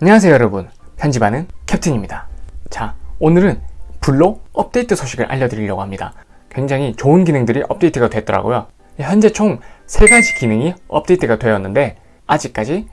안녕하세요 여러분. 편집하는 캡틴입니다. 자 오늘은 블로 업데이트 소식을 알려드리려고 합니다. 굉장히 좋은 기능들이 업데이트가 됐더라고요. 현재 총 3가지 기능이 업데이트가 되었는데 아직까지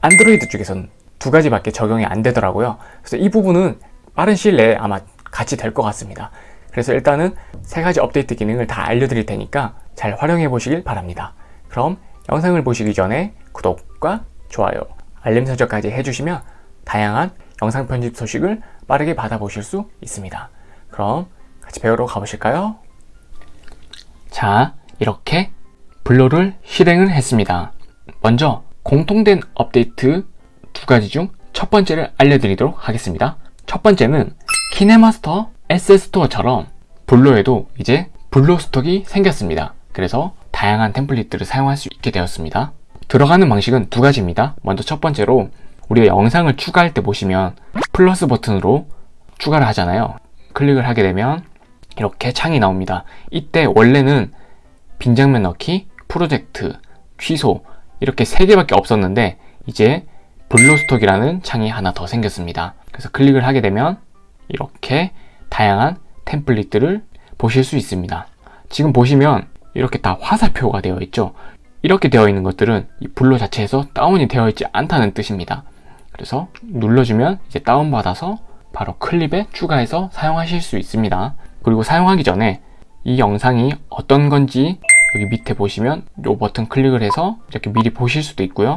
안드로이드 쪽에서는 두 가지밖에 적용이 안 되더라고요. 그래서 이 부분은 빠른 시일 내에 아마 같이 될 것 같습니다. 그래서 일단은 세 가지 업데이트 기능을 다 알려드릴 테니까 잘 활용해 보시길 바랍니다. 그럼 영상을 보시기 전에 구독과 좋아요 알림 설정까지 해주시면 다양한 영상 편집 소식을 빠르게 받아보실 수 있습니다. 그럼 같이 배우러 가보실까요? 자, 이렇게 블로를 실행을 했습니다. 먼저 공통된 업데이트 두 가지 중 첫 번째를 알려드리도록 하겠습니다. 첫 번째는 키네마스터 SS스토어처럼 블로에도 이제 블로 스톡이 생겼습니다. 그래서 다양한 템플릿들을 사용할 수 있게 되었습니다. 들어가는 방식은 두 가지입니다. 먼저 첫 번째로 우리가 영상을 추가할 때 보시면 플러스 버튼으로 추가를 하잖아요. 클릭을 하게 되면 이렇게 창이 나옵니다. 이때 원래는 빈 장면 넣기, 프로젝트, 취소 이렇게 세 개밖에 없었는데 이제 블로스톡이라는 창이 하나 더 생겼습니다. 그래서 클릭을 하게 되면 이렇게 다양한 템플릿들을 보실 수 있습니다. 지금 보시면 이렇게 다 화살표가 되어 있죠. 이렇게 되어 있는 것들은 이 블로 자체에서 다운이 되어 있지 않다는 뜻입니다. 그래서 눌러주면 이제 다운받아서 바로 클립에 추가해서 사용하실 수 있습니다. 그리고 사용하기 전에 이 영상이 어떤 건지 여기 밑에 보시면 이 버튼 클릭을 해서 이렇게 미리 보실 수도 있고요.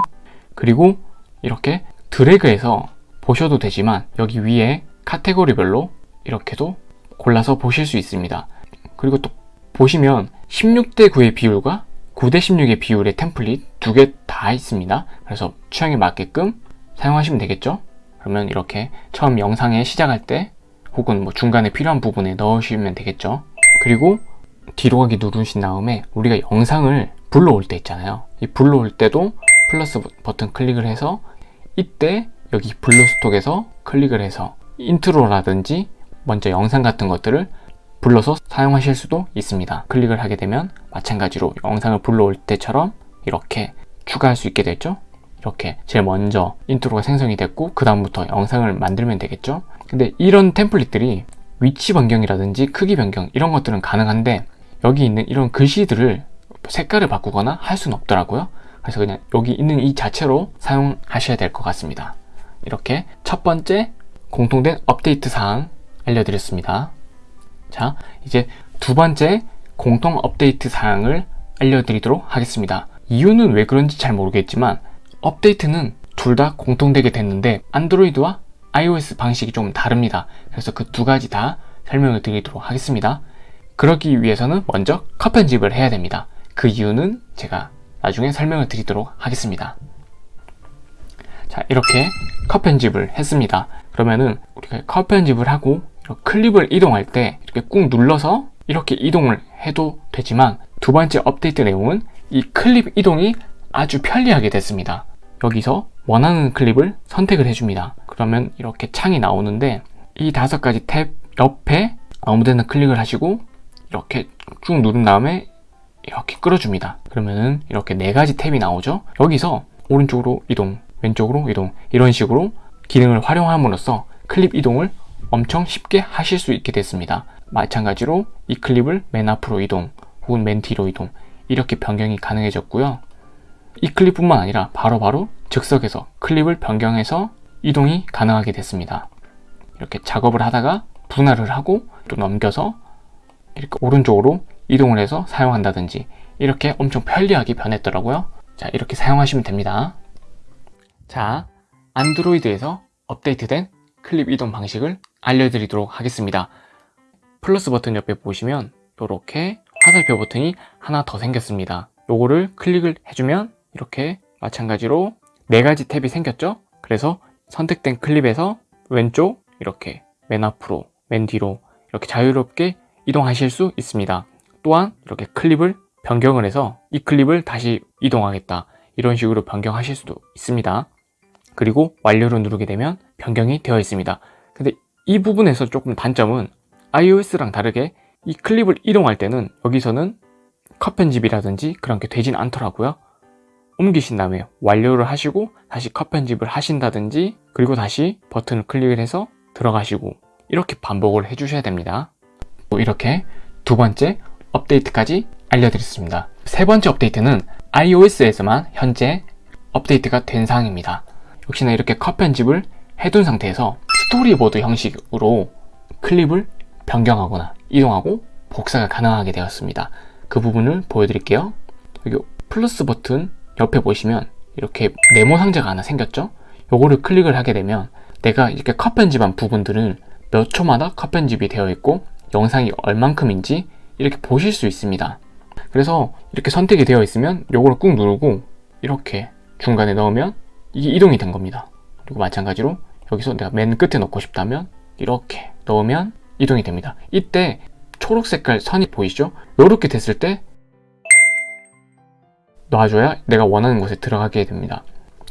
그리고 이렇게 드래그해서 보셔도 되지만 여기 위에 카테고리별로 이렇게도 골라서 보실 수 있습니다. 그리고 또 보시면 16대 9의 비율과 9대 16의 비율의 템플릿 두 개 다 있습니다. 그래서 취향에 맞게끔 사용하시면 되겠죠? 그러면 이렇게 처음 영상에 시작할 때 혹은 뭐 중간에 필요한 부분에 넣으시면 되겠죠? 그리고 뒤로 가기 누르신 다음에 우리가 영상을 불러올 때 있잖아요. 이 불러올 때도 플러스 버튼 클릭을 해서 이때 여기 블루스톡에서 클릭을 해서 intro라든지 먼저 영상 같은 것들을 불러서 사용하실 수도 있습니다. 클릭을 하게 되면 마찬가지로 영상을 불러올 때처럼 이렇게 추가할 수 있게 되죠. 이렇게 제일 먼저 intro가 생성이 됐고 그 다음부터 영상을 만들면 되겠죠. 근데 이런 template들이 위치 변경이라든지 크기 변경 이런 것들은 가능한데 여기 있는 이런 글씨들을 색깔을 바꾸거나 할 수는 없더라고요. 그래서 그냥 여기 있는 이 자체로 사용하셔야 될 것 같습니다. 이렇게 첫 번째 공통된 업데이트 사항 알려드렸습니다. 자, 이제 두 번째 공통 업데이트 사항을 알려드리도록 하겠습니다. 이유는 왜 그런지 잘 모르겠지만 업데이트는 둘 다 공통되게 됐는데 안드로이드와 iOS 방식이 좀 다릅니다. 그래서 그 두 가지 다 설명을 드리도록 하겠습니다. 그러기 위해서는 먼저 컷 편집을 해야 됩니다. 그 이유는 제가 나중에 설명을 드리도록 하겠습니다. 자 이렇게 컷 편집을 했습니다. 그러면은 우리가 컷 편집을 하고 클립을 이동할 때 이렇게 꾹 눌러서 이렇게 이동을 해도 되지만 두 번째 업데이트 내용은 이 클립 이동이 아주 편리하게 됐습니다. 여기서 원하는 클립을 선택을 해줍니다. 그러면 이렇게 창이 나오는데 이 다섯 가지 탭 옆에 아무데나 클릭을 하시고 이렇게 쭉 누른 다음에 이렇게 끌어줍니다. 그러면은 이렇게 네 가지 탭이 나오죠. 여기서 오른쪽으로 이동, 왼쪽으로 이동 이런 식으로 기능을 활용함으로써 클립 이동을 엄청 쉽게 하실 수 있게 됐습니다. 마찬가지로 이 클립을 맨 앞으로 이동 혹은 맨 뒤로 이동 이렇게 변경이 가능해졌고요. 이 클립뿐만 아니라 바로바로 바로 즉석에서 클립을 변경해서 이동이 가능하게 됐습니다. 이렇게 작업을 하다가 분할을 하고 또 넘겨서 이렇게 오른쪽으로 이동을 해서 사용한다든지 이렇게 엄청 편리하게 변했더라고요. 자 이렇게 사용하시면 됩니다. 자 안드로이드에서 업데이트된 클립 이동 방식을 알려드리도록 하겠습니다. 플러스 버튼 옆에 보시면 이렇게 화살표 버튼이 하나 더 생겼습니다. 요거를 클릭을 해주면 이렇게 마찬가지로 네 가지 탭이 생겼죠? 그래서 선택된 클립에서 왼쪽 이렇게 맨 앞으로 맨 뒤로 이렇게 자유롭게 이동하실 수 있습니다. 또한 이렇게 클립을 변경을 해서 이 클립을 다시 이동하겠다 이런 식으로 변경하실 수도 있습니다. 그리고 완료를 누르게 되면 변경이 되어 있습니다. 이 부분에서 조금 단점은 iOS랑 다르게 이 클립을 이동할 때는 여기서는 컷 편집이라든지 그런 게 되진 않더라고요. 옮기신 다음에 완료를 하시고 다시 컷 편집을 하신다든지 그리고 다시 버튼을 클릭을 해서 들어가시고 이렇게 반복을 해주셔야 됩니다. 또 이렇게 두 번째 업데이트까지 알려드렸습니다. 세 번째 업데이트는 iOS에서만 현재 업데이트가 된 사항입니다. 역시나 이렇게 컷 편집을 해둔 상태에서 스토리보드 형식으로 클립을 변경하거나 이동하고 복사가 가능하게 되었습니다. 그 부분을 보여드릴게요. 여기 플러스 버튼 옆에 보시면 이렇게 네모 상자가 하나 생겼죠? 요거를 클릭을 하게 되면 내가 이렇게 컷 편집한 부분들을 몇 초마다 컷 편집이 되어 있고 영상이 얼만큼인지 이렇게 보실 수 있습니다. 그래서 이렇게 선택이 되어 있으면 요거를 꾹 누르고 이렇게 중간에 넣으면 이게 이동이 된 겁니다. 그리고 마찬가지로 여기서 내가 맨 끝에 넣고 싶다면 이렇게 넣으면 이동이 됩니다. 이때 초록 색깔 선이 보이시죠? 이렇게 됐을 때 놔줘야 내가 원하는 곳에 들어가게 됩니다.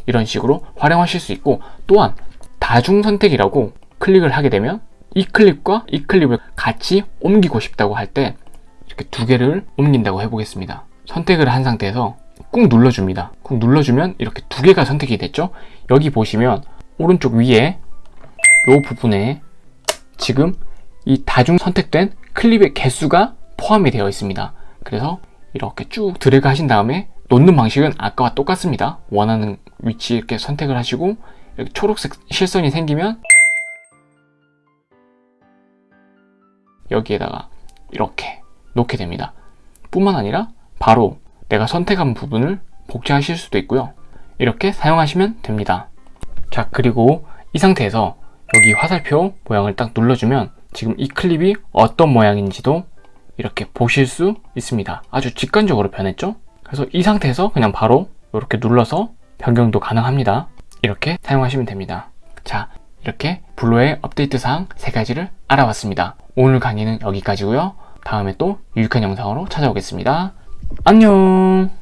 이런 식으로 활용하실 수 있고 또한 다중 선택이라고 클릭을 하게 되면 이 클립과 이 클립을 같이 옮기고 싶다고 할 때 이렇게 두 개를 옮긴다고 해보겠습니다. 선택을 한 상태에서 꾹 눌러줍니다. 꾹 눌러주면 이렇게 두 개가 선택이 됐죠? 여기 보시면 오른쪽 위에 이 부분에 지금 이 다중 선택된 클립의 개수가 포함이 되어 있습니다. 그래서 이렇게 쭉 드래그 하신 다음에 놓는 방식은 아까와 똑같습니다. 원하는 위치 이렇게 선택을 하시고 이렇게 초록색 실선이 생기면 여기에다가 이렇게 놓게 됩니다. 뿐만 아니라 바로 내가 선택한 부분을 복제하실 수도 있고요. 이렇게 사용하시면 됩니다. 자 그리고 이 상태에서 여기 화살표 모양을 딱 눌러주면 지금 이 클립이 어떤 모양인지도 이렇게 보실 수 있습니다. 아주 직관적으로 변했죠? 그래서 이 상태에서 그냥 바로 이렇게 눌러서 변경도 가능합니다. 이렇게 사용하시면 됩니다. 자, 이렇게 블로의 업데이트 사항 세 가지를 알아봤습니다. 오늘 강의는 여기까지고요. 다음에 또 유익한 영상으로 찾아오겠습니다. 안녕!